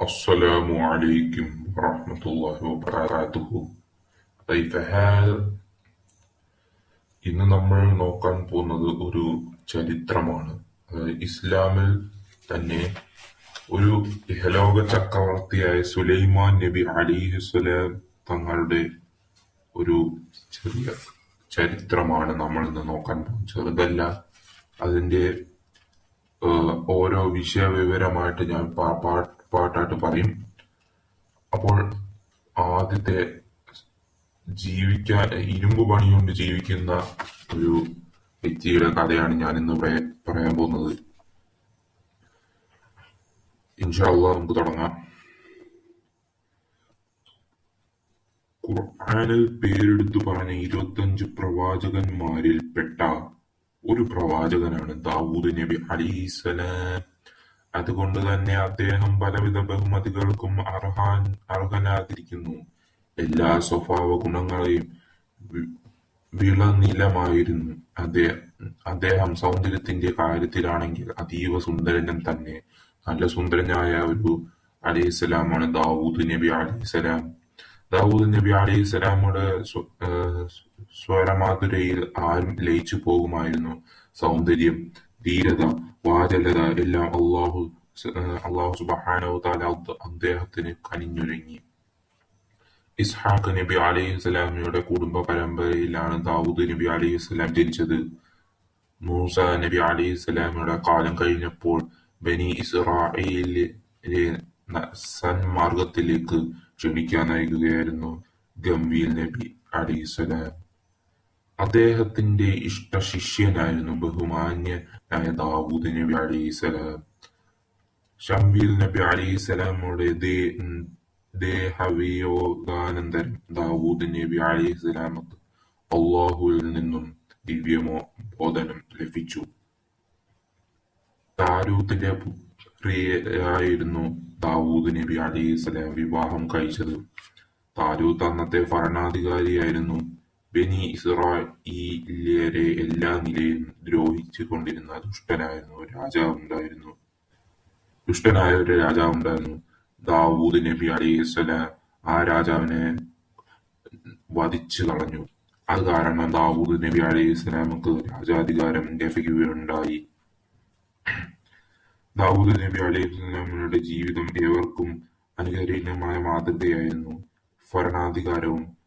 السلام عليكم ورحمة الله وبركاته كيف حال ഇന്ന് നമ്മൾ നോക്കാൻ പോകുന്നത് ഒരു ചരിത്രമാണ് അതായത് ഇസ്ലാമിൽ തന്നെ ഒരു ഇഹലോക ചക്രവർത്തിയായ സുലൈമാൻ നബി അലിഹുസ്സലാം തങ്ങളുടെ ഒരു ചെറിയ ചരിത്രമാണ് നമ്മൾ ഇന്ന് നോക്കാൻ പോകുന്നത് ചെറുതല്ല അതിന്റെ ഏഹ്, ഓരോ വിഷയവിവരമായിട്ട് ഞാൻ പാ- പാ- പാട്ടായിട്ട് പറയും. അപ്പോൾ ആദ്യത്തെ ജീവിക്കാൻ ഇരുമ്പ് പണിയുകൊണ്ട് കൊണ്ട് ജീവിക്കുന്ന ഒരു വ്യക്തിയുടെ കഥയാണ് ഞാൻ ഇന്ന് ഇവിടെ പറയാൻ പോകുന്നത്. ഇൻഷാല്ല നമുക്ക് തുടങ്ങാം. ഖുർആാനിൽ പേരെടുത്തു പറഞ്ഞ ഇരുപത്തഞ്ച് പ്രവാചകന്മാരിൽ പെട്ട ഒരു പ്രവാചകനാണ് ദാവൂദ് നബി അലിസ്സലാം അതുകൊണ്ട് തന്നെ അദ്ദേഹം പലവിധ ബഹുമതികൾക്കും അർഹാൻ അർഹനാതിരിക്കുന്നു എല്ലാ സ്വഭാവ ഗുണങ്ങളെയും വി- വിളനിലമായിരുന്നു. അദ്ദേഹം സൗന്ദര്യത്തിന്റെ കാര്യത്തിലാണെങ്കിൽ അതീവ സുന്ദരൻ തന്നെ. നല്ല സുന്ദരനായ ഒരു അലൈഹിസ്സലാമാണ് ദാവൂദ് നബി അലൈഹിസ്സലാം. ദാവൂദ് നബി അലൈഹിസ്സലാമുടെ സ്വരമാധുരയിൽ ആരും ലയിച്ചു പോകുമായിരുന്നു. സൗന്ദര്യം ധീരത വാചലത എല്ലാം അള്ളാഹു സുബ്ഹാനഹു തആല അദ്ദേ- അദ്ദേഹത്തിന് കനിഞ്ഞൊരുങ്ങി. ഇസ്ഹാഖ് നബി അലൈഹിസ്സലാമയുടെ കുടുംബ പരമ്പരയിലാണ് ദാവൂദ് നബി അലൈഹി അലൈഹിസ്സലാം ജനിച്ചത്. മൂസ നബി അലൈഹി സ്വലാമിയുടെ കാലം കഴിഞ്ഞപ്പോൾ ബനി സന്മാർഗത്തിലേക്ക് ക്ഷണിക്കാൻ നയിക്കുകയായിരുന്നു ഗംഭീർ നബി അലൈഹിസ്സലാം അദ്ദേഹത്തിന്റെ ഇഷ്ട ശിഷ്യനായിരുന്നു ബഹുമാന്യനായ ദാവൂദ് നബി അലൈഹിസ്സലാം ഷംവീൽ നബി ഉം ദേഹവിയോഗാനന്തരം ദാവൂദ് നബി അലൈഹിസ്സലാമക്ക് അള്ളാഹുവിൽ നിന്നും ദിവ്യമോ ബോധനം ലഭിച്ചു. താരൂത്തിന്റെ പുത്രിയായിരുന്നു ദാവൂദ് നബി അലൈഹിസ്സലാം വിവാഹം കഴിച്ചത്. താരൂത്ത് അന്നത്തെ ഭരണാധികാരിയായിരുന്നു. ബനി ഇസ്രായേലിയരെ എല്ലാ നിലയിലും രാജാവുണ്ടായിരുന്നു. ദുഷ്ടനായ ഒരു രാജാവുണ്ടായിരുന്നു. ദാവൂദ് നബി അലൈഹിസ്സലാം ആ രാജാവിനെ വധിച്ചു കളഞ്ഞു. അത് കാരണം ദാവൂദ് നബി അലൈഹിസ്സലാമക്ക് രാജാധികാരം ലഭിക്കുകയുണ്ടായി. ദാവൂദ് നബി അലൈഹിസ്സലാമയുടെ ജീവിതം ഏവർക്കും അനുകരണീയമായ മാതൃകയായിരുന്നു. ഭരണാധികാരവും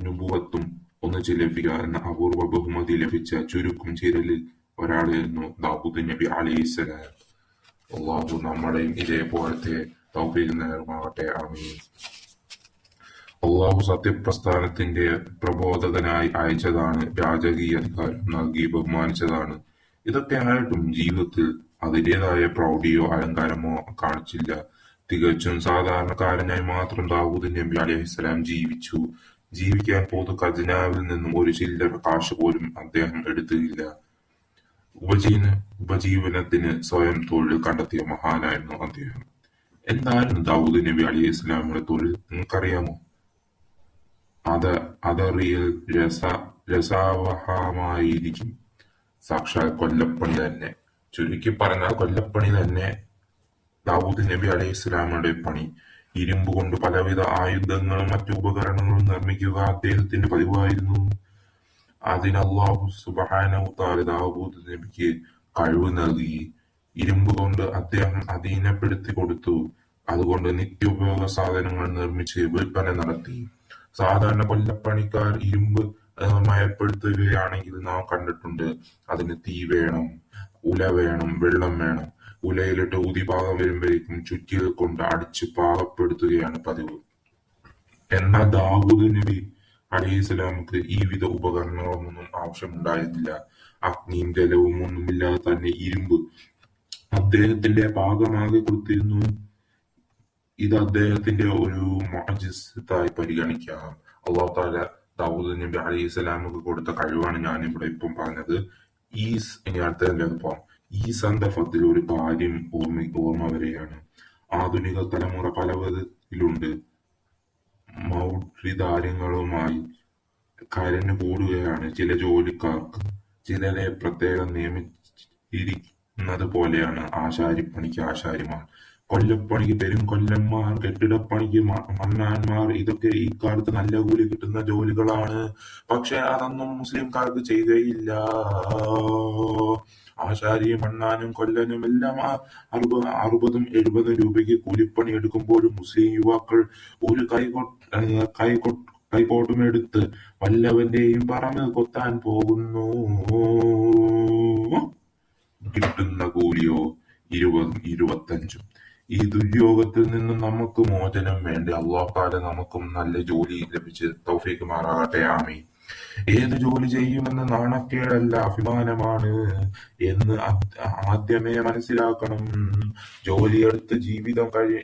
നുബുവത്തും ഒന്നിച്ച് ലഭിക്കുക എന്ന അപൂർവ ബഹുമതി ലഭിച്ച ചുരുക്കം ചിരലിൽ ഒരാളായിരുന്നു ദാവൂദ് നബി അലൈഹിസ്സലാം അള്ളാഹു നമ്മളെയും ഇതേപോലത്തെ തൗഫീഖ് നേർമാകട്ടെ ആമീൻ. അള്ളാഹു സത്യപ്രസ്ഥാനത്തിന്റെ പ്രബോധകനായി അയച്ചതാണ് രാജകീയ അധികാരം നൽകി ബഹുമാനിച്ചതാണ്. ഇതൊക്കെ ആയിട്ടും ജീവിതത്തിൽ അതിന്റേതായ പ്രൗഢിയോ അലങ്കാരമോ കാണിച്ചില്ല. തികച്ചും സാധാരണക്കാരനായി മാത്രം ദാവൂദ് നബി അലൈഹിസ്സലാം ജീവിച്ചു. ജീവിക്കാൻ പൊതു ഖജനാവിൽ നിന്നും ഒരു ചില്ലറ കാശ് പോലും അദ്ദേഹം എടുത്തില്ല. ഉപജീവന ഉപജീവനത്തിന് സ്വയം തൊഴിൽ കണ്ടെത്തിയ മഹാനായിരുന്നു അദ്ദേഹം. എന്തായിരുന്നു ദാവൂദ് നബി അലി ഇസ്ലാമിയുടെ തൊഴിൽ? നിങ്ങൾക്കറിയാമോ? അത് അതറിയൽ രസ രസാവഹമായിരിക്കും. സാക്ഷാൽ കൊല്ലപ്പണി തന്നെ. ചുരുക്കി പറഞ്ഞാൽ കൊല്ലപ്പണി തന്നെ ദാവൂദ് നബി അലി ഇസ്ലാമിയുടെ പണി. ഇരുമ്പ് കൊണ്ട് പലവിധ ആയുധങ്ങളും മറ്റു ഉപകരണങ്ങളും നിർമ്മിക്കുക അദ്ദേഹത്തിന്റെ പതിവായിരുന്നു. അതിന് അള്ളാഹു സുബ്ഹാനഹു തആല ദാവൂദ് നബിക്ക് കഴിവ് നൽകി. ഇരുമ്പ് കൊണ്ട് അദ്ദേഹം അധീനപ്പെടുത്തി കൊടുത്തു. അതുകൊണ്ട് നിത്യോപയോഗ സാധനങ്ങൾ നിർമ്മിച്ച് വിൽപ്പന നടത്തി. സാധാരണ കൊല്ലപ്പണിക്കാർ ഇരുമ്പ് മയപ്പെടുത്തുകയാണെങ്കിൽ നാം കണ്ടിട്ടുണ്ട്. അതിന് തീ വേണം ഉല വേണം വെള്ളം വേണം. ഉലയിലിട്ട് ഊതി പാകം വരുമ്പോഴേക്കും ചുറ്റിയത് കൊണ്ട് അടിച്ച് പാകപ്പെടുത്തുകയാണ് പതിവ്. എന്നാൽ ദാവൂദ് നബി അലൈഹിസ്സലാമക്ക് ഈ വിധ ഉപകരണങ്ങളൊന്നും ആവശ്യമുണ്ടായിരുന്നില്ല. അഗ്നിയും ജലവും ഒന്നുമില്ലാതെ തന്നെ ഇരുമ്പ്. അദ്ദേഹത്തിന്റെ പാകമാകെ കൊടുത്തിരുന്നു. ഇത് അദ്ദേഹത്തിന്റെ ഒരു മുഅ്ജിസത്തായി പരിഗണിക്കാം. താല ദാവൂദ് നബി അലൈഹി സ്വലാമക്ക് കൊടുത്ത കഴിവാണ് ഞാൻ ഇവിടെ ഇപ്പം പറഞ്ഞത്. ഈ സ് ഇനി അടുത്തതിലേക്ക് പോവാം. ഈ സന്ദർഭത്തിൽ ഒരു കാര്യം ഓർമ്മ ഓർമ്മ വരികയാണ് ആധുനിക തലമുറ പല വിധത്തിലുണ്ട് മൗഢ്യതാരങ്ങളുമായി കരഞ്ഞു കൂടുകയാണ് ചില ജോലിക്കാർക്ക്. ചിലരെ പ്രത്യേകം നിയമിച്ചിരിക്കുന്നത് പോലെയാണ് ആശാരിപ്പണിക്ക് ആശാരിമാർ, കൊല്ലപ്പണിക്ക് പെരുംകൊല്ലന്മാർ, കെട്ടിടപ്പണിക്ക് മണ്ണാന്മാർ ഇതൊക്കെ ഇക്കാലത്ത് നല്ല കൂലി കിട്ടുന്ന ജോലികളാണ്. പക്ഷേ അതൊന്നും മുസ്ലിംകാർക്ക് ചെയ്യുകയില്ല. ആശാരിയും മണ്ണാനും കൊല്ലനും എല്ലാം അറുപതും എഴുപതും രൂപയ്ക്ക് കൂലിപ്പണി എടുക്കുമ്പോഴും മുസ്ലിം യുവാക്കൾ ഒരു കൈക്കോട്ടുമെടുത്ത് വല്ലവന്റെയും പറമ്പ് കൊത്താൻ പോകുന്നു. കിട്ടുന്ന കൂലിയോ ഇരുപതും ഇരുപത്തഞ്ചും. ഈ ദുര്യോഗത്തിൽ നിന്നും നമുക്ക് മോചനം വേണ്ടേ. അള്ളാഹാല നമുക്കും നല്ല ജോലി ലഭിച്ച് തൗഫീഖുമാറാകട്ടെ. ആമീൻ. ഏത് ജോലി ചെയ്യുമെന്ന് നാണക്കേടല്ല അഭിമാനമാണ് എന്ന് ആദ്യമേ മനസ്സിലാക്കണം. ജോലിയെടുത്ത് ജീവിതം കഴി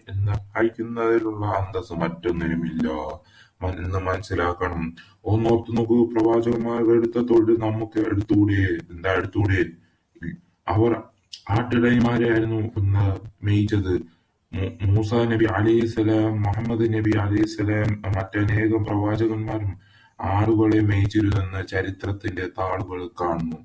കഴിക്കുന്നതിലുള്ള അന്തസ്സ് മറ്റൊന്നിനുമില്ല എന്ന് മനസ്സിലാക്കണം. ഒന്നോർത്തു നോക്കൂ, പ്രവാചകന്മാർ എടുത്ത തൊഴിൽ നമുക്ക് എടുത്തൂടെ? എന്താ എടുത്തൂടെ? അവർ ആട്ടിടയന്മാരെയായിരുന്നു മേയിച്ചത്. മൂസ നബി അലൈഹിസ്സലാം, മുഹമ്മദ് നബി അലൈഹിസ്സലാം, മറ്റനേകം പ്രവാചകന്മാരും ആടുകളെ മേയിച്ചിരുന്നെന്ന് ചരിത്രത്തിന്റെ താളുകളിൽ കാണുന്നു.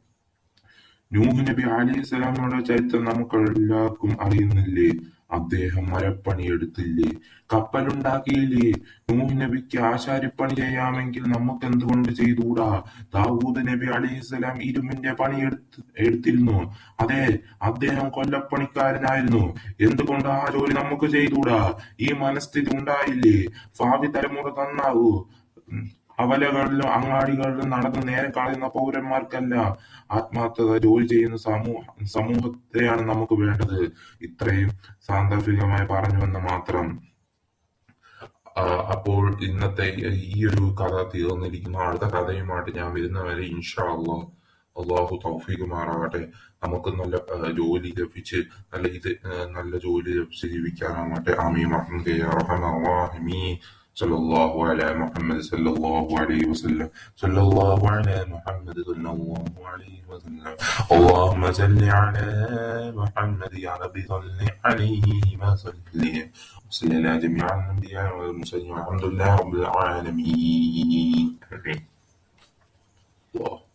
നൂഹ് നബി അലൈഹിസ്സലാമയുടെ ചരിത്രം നമുക്കെല്ലാവർക്കും അറിയുന്നില്ലേ? അദ്ദേഹം മരപ്പണിയെടുത്തില്ലേ? കപ്പലുണ്ടാക്കിയില്ലേ? നൂഹ് നബിക്ക് ആശാരിപ്പണി ചെയ്യാമെങ്കിൽ നമുക്കെന്തുകൊണ്ട് ചെയ്തുകൂടാ? ദാവൂദ് നബി അലൈഹിസ്സലാം ഇരുമ്പിന്റെ പണിയെടുത്തിരുന്നു. അതെ, അദ്ദേഹം കൊല്ലപ്പണിക്കാരനായിരുന്നു. എന്തുകൊണ്ട് ആ ജോലി നമുക്ക് ചെയ്തുകൂടാ? ഈ മനസ്ഥിതി ഉണ്ടായില്ലേ? ഭാവി തലമുറ നന്നാകൂ. കവലകളിലും അങ്ങാടികളിലും നടന്ന് നേരം കളയുന്ന പൗരന്മാർക്കല്ല, ആത്മാർത്ഥത ജോലി ചെയ്യുന്ന സമൂഹത്തെയാണ് നമുക്ക് വേണ്ടത്. ഇത്രയും സാന്ദർഭികമായി പറഞ്ഞുവെന്ന് മാത്രം. അപ്പോൾ ഇന്നത്തെ ഈ ഒരു കഥ തീർന്നിരിക്കുന്നു. അടുത്ത കഥയുമായിട്ട് ഞാൻ വരുന്നവരെ ഇൻഷാ അള്ളാഹു തൗഫീഖ് മാറാവട്ടെ നമുക്ക് നല്ല ജോലി ലഭിച്ച് നല്ല ഇത് നല്ല ജോലി ലഭിച്ച് ജീവിക്കാനാവട്ടെ. ആമീൻ صلى الله على محمد صلى الله عليه وسلم. صلى الله على محمد صلى الله عليه وسلم. اللهم صل على محمد يا ربي صل عليه ما صلي وصل على جميع الأنبياء والمرسلين والحمد لله رب العالمين. الله.